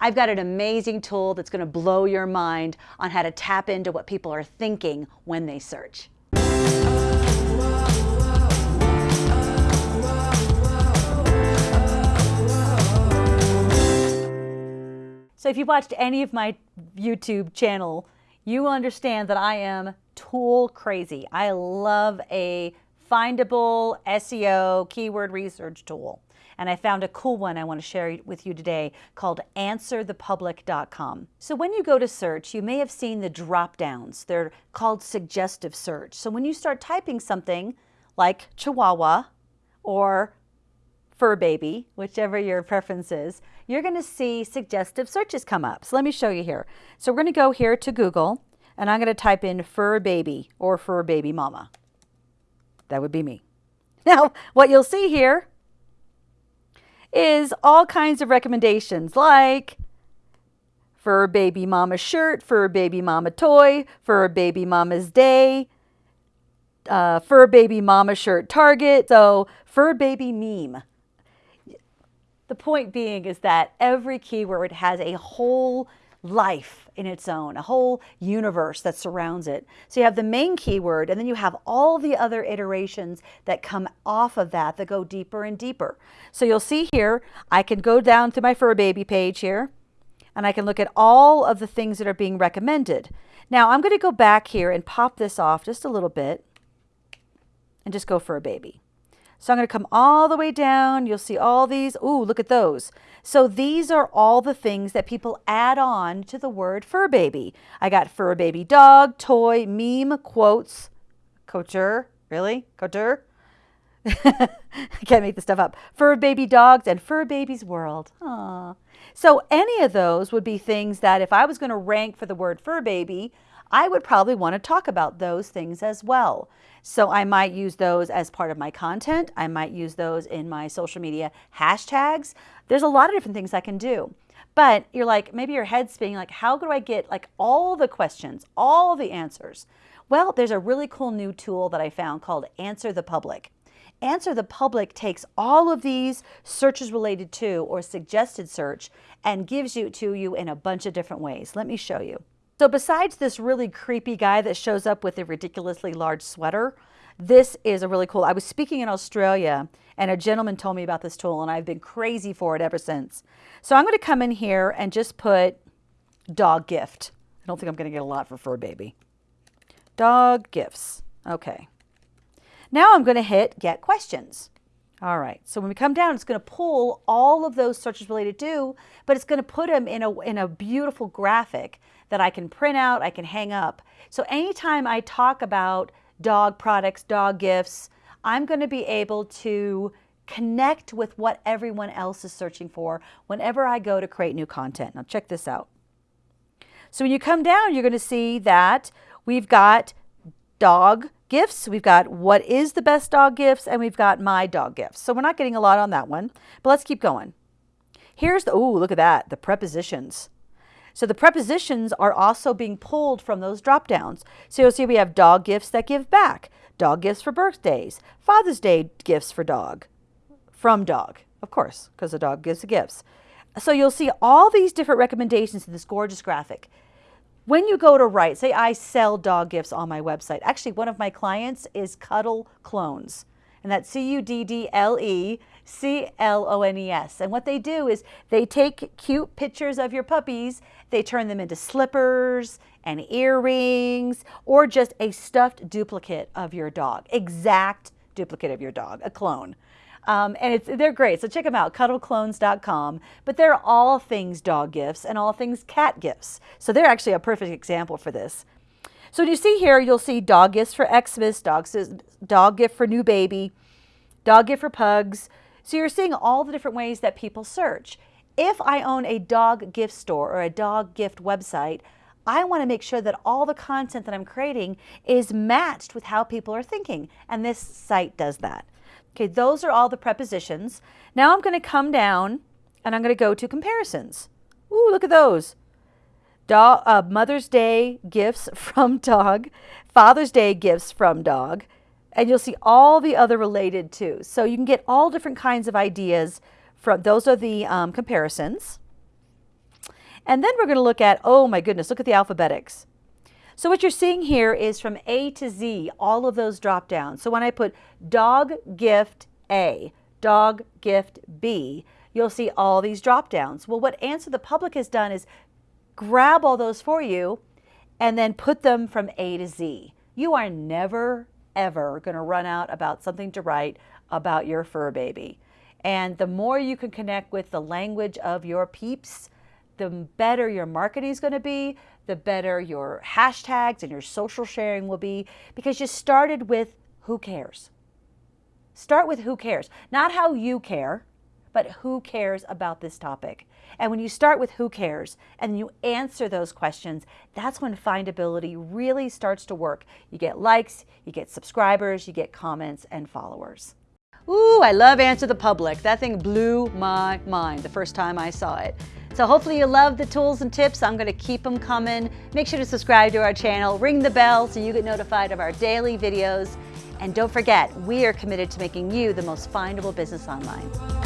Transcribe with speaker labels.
Speaker 1: I've got an amazing tool that's going to blow your mind on how to tap into what people are thinking when they search. So if you've watched any of my YouTube channel, you understand that I am tool crazy. I love a findable SEO keyword research tool. And I found a cool one I want to share with you today called answerthepublic.com. So when you go to search, you may have seen the drop downs. They're called suggestive search. So when you start typing something like Chihuahua or fur baby, whichever your preference is, you're going to see suggestive searches come up. So let me show you here. So we're going to go here to Google and I'm going to type in fur baby or fur baby mama. That would be me. Now, what you'll see here is all kinds of recommendations like fur baby mama shirt, fur baby mama toy, fur baby mama's day, uh, fur baby mama shirt target, so fur baby meme. The point being is that every keyword has a whole life in its own, a whole universe that surrounds it. So you have the main keyword and then you have all the other iterations that come off of that that go deeper and deeper. So you'll see here, I can go down to my fur baby page here and I can look at all of the things that are being recommended. Now I'm going to go back here and pop this off just a little bit and just go for a baby. So I'm going to come all the way down. You'll see all these. Ooh, look at those. So these are all the things that people add on to the word fur baby. I got fur baby dog, toy, meme, quotes, couture. Really? Couture? I can't make this stuff up. Fur baby dogs and fur baby's world. Aww. So any of those would be things that if I was going to rank for the word fur baby, I would probably want to talk about those things as well. So I might use those as part of my content. I might use those in my social media hashtags. There's a lot of different things I can do. But you're like, maybe your head's spinning like, how do I get like all the questions, all the answers? Well, there's a really cool new tool that I found called Answer the Public. Answer the Public takes all of these searches related to or suggested search and gives you to you in a bunch of different ways. Let me show you. So besides this really creepy guy that shows up with a ridiculously large sweater, this is a really cool. I was speaking in Australia and a gentleman told me about this tool and I've been crazy for it ever since. So I'm going to come in here and just put dog gift. I don't think I'm going to get a lot for fur baby. Dog gifts. Okay. Now I'm going to hit get questions. All right, so when we come down, it's going to pull all of those searches related to, but it's going to put them in a, in a beautiful graphic that I can print out, I can hang up. So anytime I talk about dog products, dog gifts, I'm going to be able to connect with what everyone else is searching for whenever I go to create new content. Now check this out. So when you come down, you're going to see that we've got dog gifts. We've got what is the best dog gifts and we've got my dog gifts. So we're not getting a lot on that one, but let's keep going. Here's the, oh, look at that, the prepositions. So the prepositions are also being pulled from those drop downs. So you'll see we have dog gifts that give back, dog gifts for birthdays, Father's Day gifts for dog, from dog, of course, because the dog gives the gifts. So you'll see all these different recommendations in this gorgeous graphic. When you go to write, say I sell dog gifts on my website. Actually, one of my clients is Cuddle Clones, and that's C-U-D-D-L-E C-L-O-N-E-S. And what they do is they take cute pictures of your puppies, they turn them into slippers and earrings, or just a stuffed duplicate of your dog, exact duplicate of your dog, a clone. Um, and it's, they're great. So check them out, cuddleclones.com. But they're all things dog gifts and all things cat gifts. So they're actually a perfect example for this. So you see here, you'll see dog gifts for Xmas, dog, dog gift for new baby, dog gift for pugs. So you're seeing all the different ways that people search. If I own a dog gift store or a dog gift website, I want to make sure that all the content that I'm creating is matched with how people are thinking. And this site does that. Okay, those are all the prepositions. Now I'm going to come down and I'm going to go to comparisons. Ooh, look at those. Dog, uh, Mother's Day gifts from dog, Father's Day gifts from dog, and you'll see all the other related too. So you can get all different kinds of ideas from, those are the um, comparisons. And then we're going to look at, oh my goodness, look at the alphabetics. So what you're seeing here is from A to Z, all of those drop down. So when I put dog gift A, dog gift B, you'll see all these drop downs. Well, what Answer the Public has done is grab all those for you and then put them from A to Z. You are never, ever going to run out about something to write about your fur baby. And the more you can connect with the language of your peeps, the better your marketing is going to be, the better your hashtags and your social sharing will be because you started with who cares. Start with who cares, not how you care, but who cares about this topic. And when you start with who cares and you answer those questions, that's when findability really starts to work. You get likes, you get subscribers, you get comments and followers. Ooh, I love Answer the Public. That thing blew my mind the first time I saw it. So hopefully you love the tools and tips. I'm going to keep them coming. Make sure to subscribe to our channel, ring the bell so you get notified of our daily videos. And don't forget, we are committed to making you the most findable business online.